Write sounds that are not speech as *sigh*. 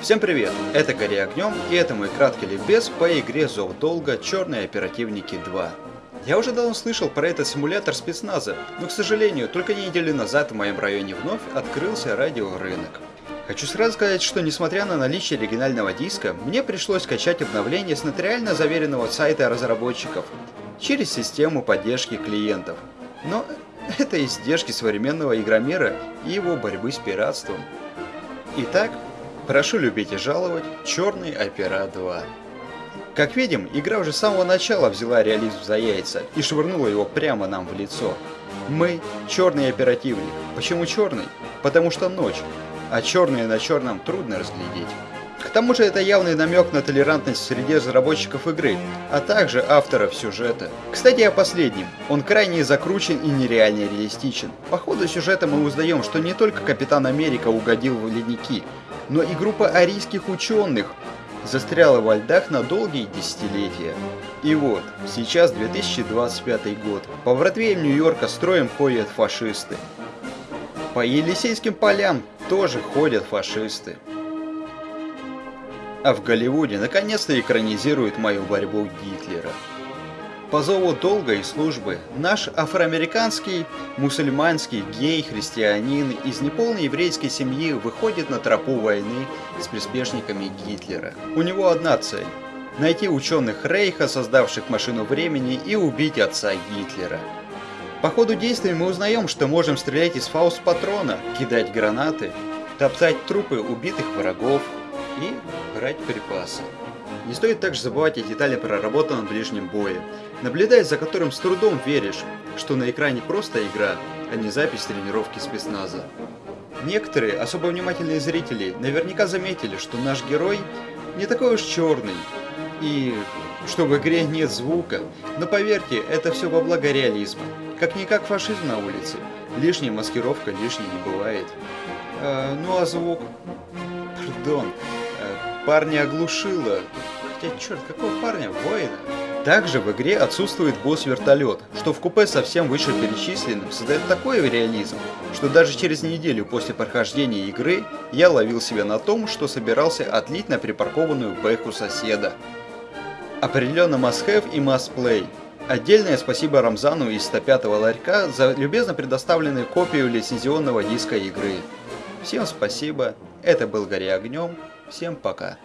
Всем привет! Это Гори Огнем, и это мой краткий ликбез по игре Зов Долга Черные Оперативники 2. Я уже давно слышал про этот симулятор спецназа, но, к сожалению, только неделю назад в моем районе вновь открылся радиорынок. Хочу сразу сказать, что несмотря на наличие оригинального диска, мне пришлось скачать обновление с нотариально заверенного сайта разработчиков через систему поддержки клиентов. Но *laughs* это издержки современного игромира и его борьбы с пиратством. Итак, Прошу любить и жаловать, Черный Опера 2. Как видим, игра уже с самого начала взяла реализм за яйца и швырнула его прямо нам в лицо. Мы – черный оперативник. Почему черный? Потому что ночь, а черное на черном трудно разглядеть. К тому же это явный намек на толерантность среди разработчиков игры, а также авторов сюжета. Кстати о последнем. Он крайне закручен и нереально реалистичен. По ходу сюжета мы узнаем, что не только Капитан Америка угодил в ледники, но и группа арийских ученых застряла во льдах на долгие десятилетия. И вот, сейчас 2025 год, по Бродвеям Нью-Йорка строем ходят фашисты. По Елисейским полям тоже ходят фашисты. А в Голливуде наконец-то экранизируют мою борьбу Гитлера. По зову долга и службы наш афроамериканский, мусульманский, гей, христианин из неполной еврейской семьи выходит на тропу войны с приспешниками Гитлера. У него одна цель – найти ученых Рейха, создавших машину времени, и убить отца Гитлера. По ходу действий мы узнаем, что можем стрелять из фауст-патрона, кидать гранаты, топтать трупы убитых врагов и брать припасы. Не стоит также забывать о детали проработанном ближнем бое, наблюдая за которым с трудом веришь, что на экране просто игра, а не запись тренировки спецназа. Некоторые, особо внимательные зрители, наверняка заметили, что наш герой не такой уж черный, и что в игре нет звука, но поверьте, это все во благо реализма. Как-никак фашизм на улице, лишняя маскировка лишней не бывает. Э, ну а звук? Пардон, парня оглушило, Хотя, черт, какого парня? Воина? Также в игре отсутствует босс-вертолет, что в купе совсем вышеперечисленным создает такой реализм, что даже через неделю после прохождения игры я ловил себя на том, что собирался отлить на припаркованную бэху соседа. Определенно must-have и must-play. Отдельное спасибо Рамзану из 105-го ларька за любезно предоставленную копию лицензионного диска игры. Всем спасибо, это был Гори Огнем, всем пока.